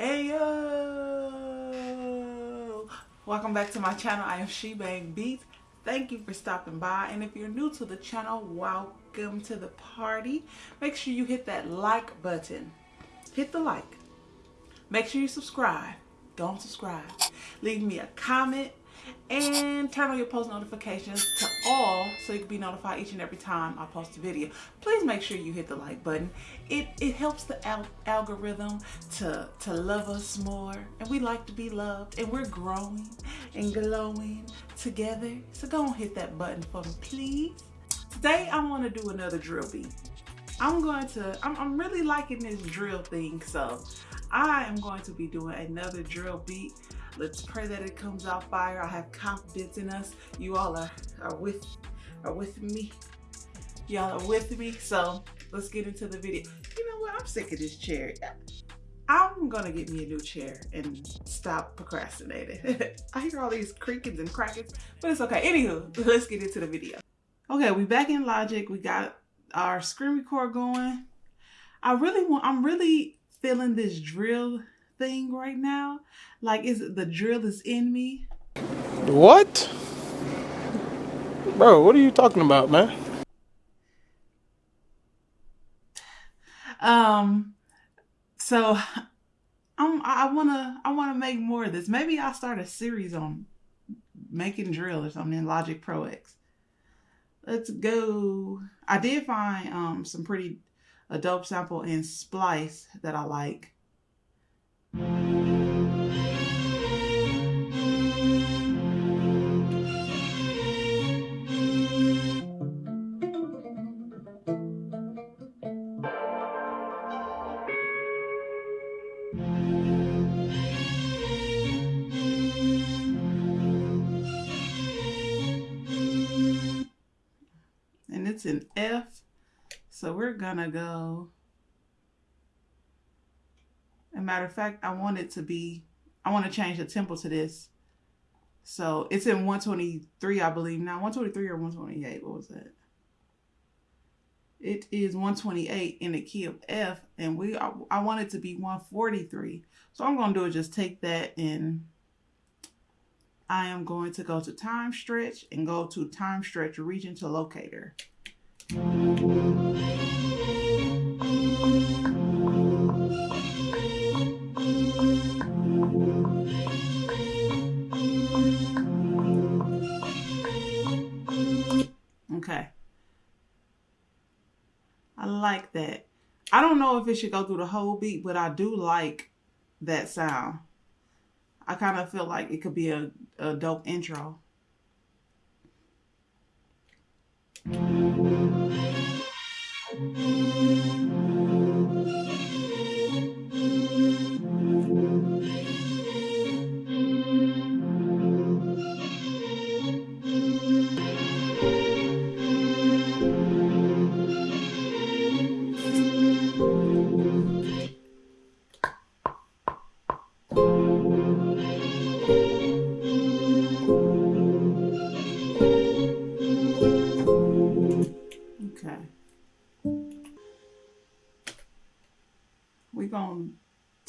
Ayo! Welcome back to my channel. I am Shebang Beats. Thank you for stopping by. And if you're new to the channel, welcome to the party. Make sure you hit that like button. Hit the like. Make sure you subscribe. Don't subscribe. Leave me a comment and turn on your post notifications to all so you can be notified each and every time I post a video. Please make sure you hit the like button. It, it helps the al algorithm to, to love us more and we like to be loved and we're growing and glowing together. So go and hit that button for me, please. Today I want to do another drill beat. I'm going to, I'm, I'm really liking this drill thing so I am going to be doing another drill beat Let's pray that it comes out fire. I have confidence in us. You all are, are with are with me. Y'all are with me. So let's get into the video. You know what? I'm sick of this chair. I'm gonna get me a new chair and stop procrastinating. I hear all these creakings and crackings, but it's okay. Anywho, let's get into the video. Okay, we back in Logic. We got our screen record going. I really want, I'm really feeling this drill thing right now. Like, is it the drill is in me? What? Bro, what are you talking about, man? Um, so I'm, I wanna, I wanna make more of this. Maybe I'll start a series on making drill or something in Logic Pro X. Let's go. I did find um some pretty a dope sample in Splice that I like. And it's an F. So we're gonna go matter of fact, I want it to be, I want to change the tempo to this. So it's in 123, I believe. Now 123 or 128, what was that? It is 128 in the key of F, and we I, I want it to be 143. So I'm going to do is just take that and I am going to go to time stretch and go to time stretch region to locator. That. I don't know if it should go through the whole beat, but I do like that sound. I kind of feel like it could be a, a dope intro.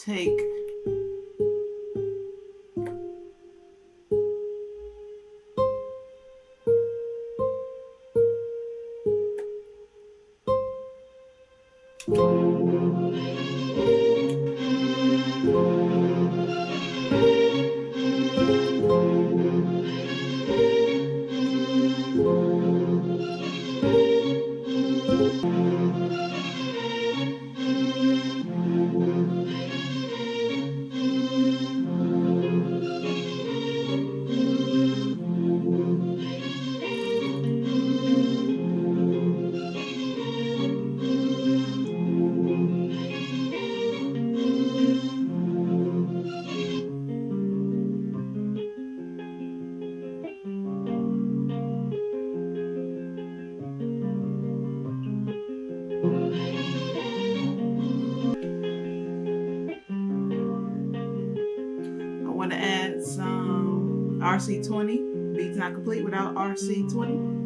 Take RC20. Beats not complete without RC20.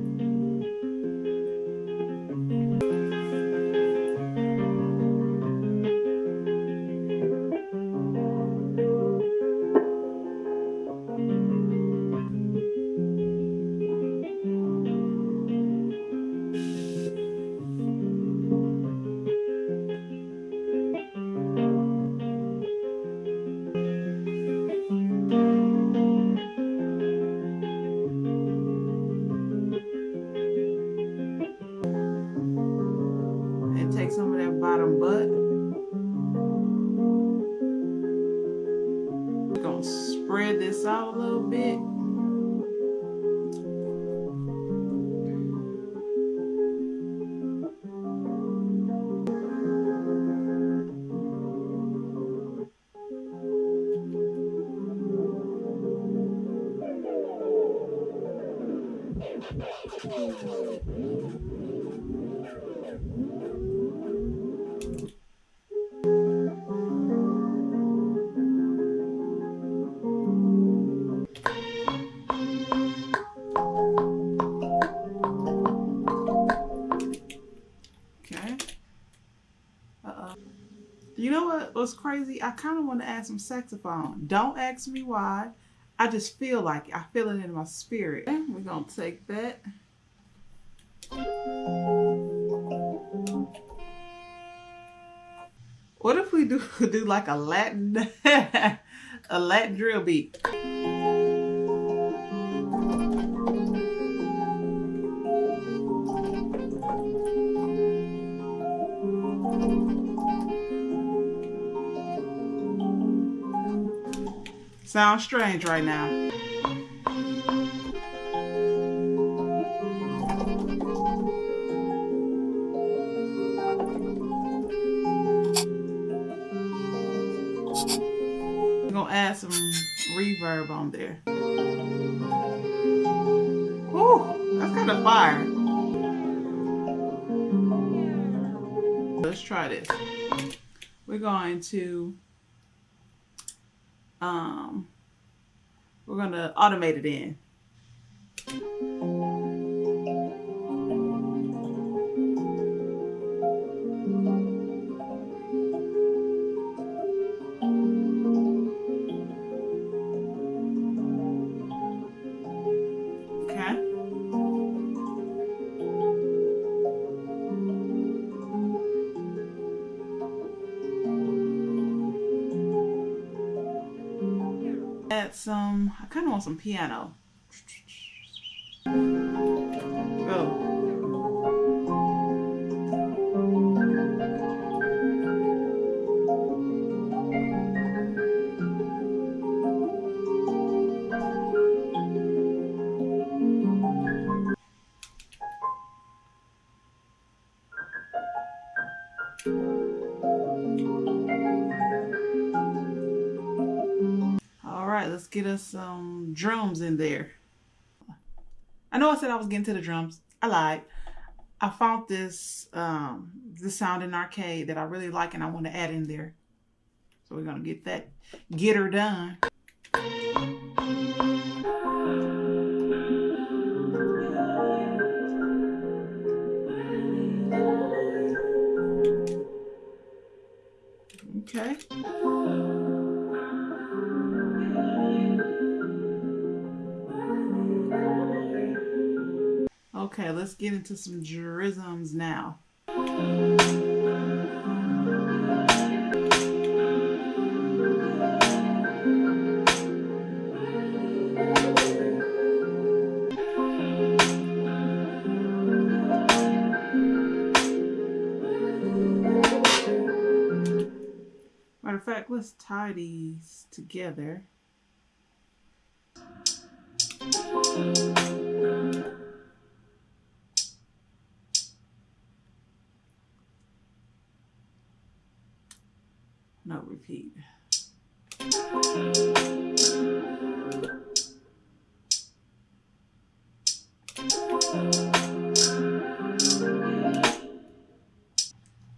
A little bit. Know what was crazy? I kind of want to add some saxophone. Don't ask me why. I just feel like it. I feel it in my spirit. Okay, we're going to take that. What if we do do like a Latin a Latin drill beat? Sounds strange right now. Gonna add some reverb on there. Ooh, that's kind of fire. Let's try this. We're going to um we're gonna automate it in. Some, I kind of want some piano. Go. All right, let's get us some drums in there. I know I said I was getting to the drums. I lied. I found this um this sound in arcade that I really like and I want to add in there. So we're gonna get that get her done. Okay, let's get into some jurisms now. Matter of fact, let's tie these together. Repeat.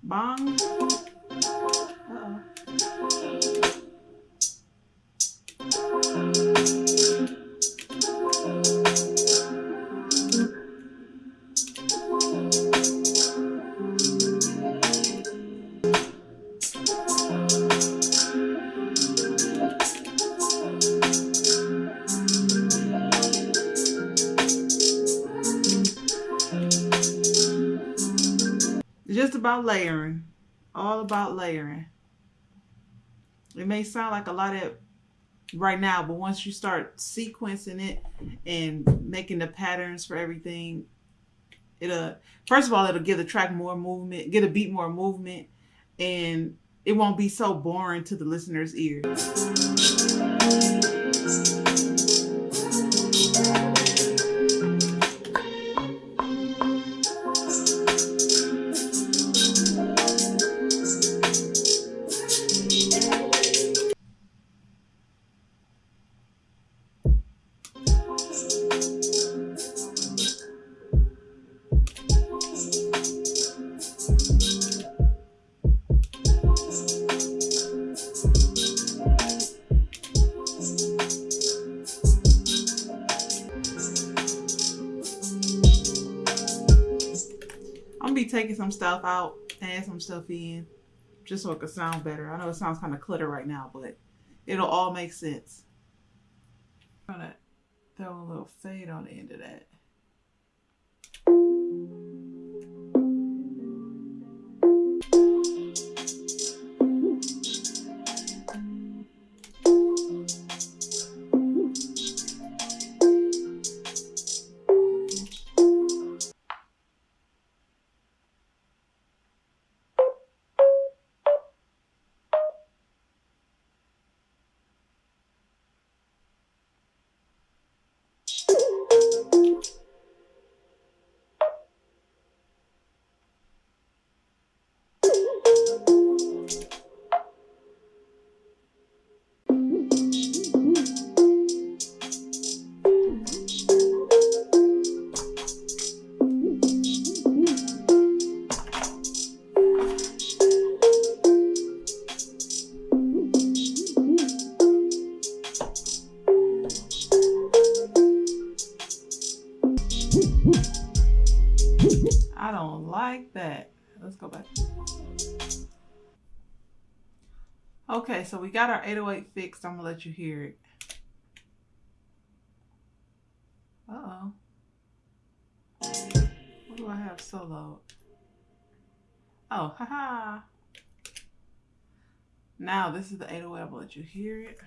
Bong. Just about layering. All about layering. It may sound like a lot of right now, but once you start sequencing it and making the patterns for everything, it'll first of all it'll give the track more movement, get a beat more movement, and it won't be so boring to the listener's ear. Be taking some stuff out, add some stuff in, just so it could sound better. I know it sounds kind of cluttered right now, but it'll all make sense. I'm gonna throw a little fade on the end of that. Go back. Okay, so we got our 808 fixed. I'm gonna let you hear it. Uh-oh. What do I have solo? Oh, haha. Now this is the 808. I'm gonna let you hear it.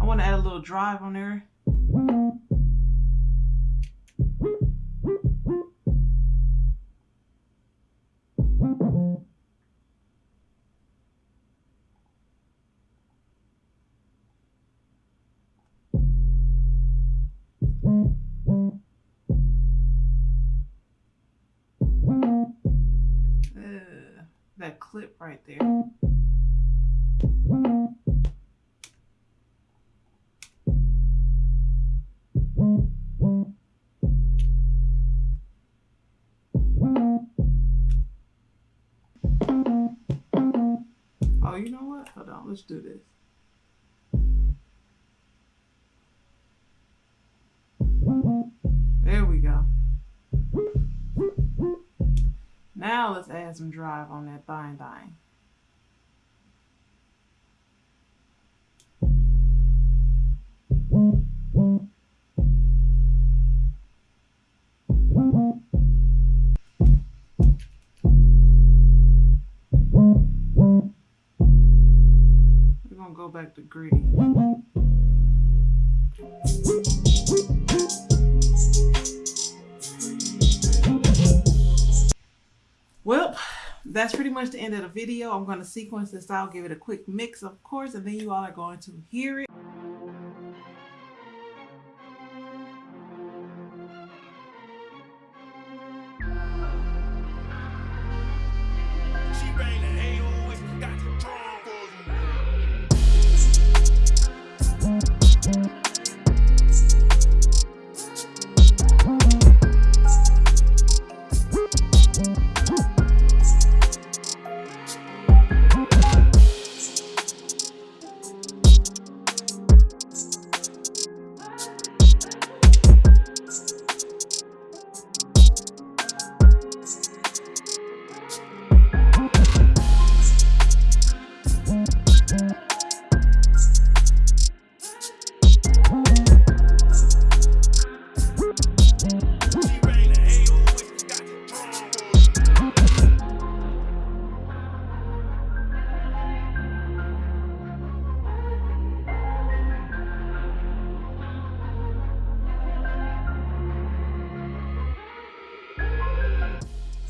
I want to add a little drive on there. Uh, that clip right there. Now let's add some drive on that thing thing. We're gonna go back to gritty. That's pretty much the end of the video. I'm going to sequence this out, give it a quick mix, of course, and then you all are going to hear it.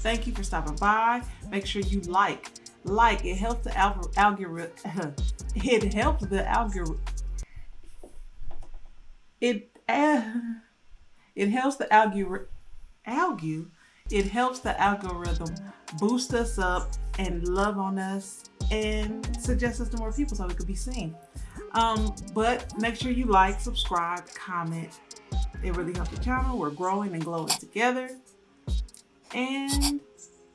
Thank you for stopping by. Make sure you like. Like it helps the algor- algorithm. It helps the algorithm. It uh, it helps the algorithm. Algu. It helps the algorithm boost us up and love on us and suggest us to more people so we could be seen. Um, but make sure you like, subscribe, comment. It really helps the channel. We're growing and glowing together and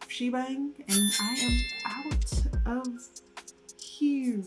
shebang and I am out of here.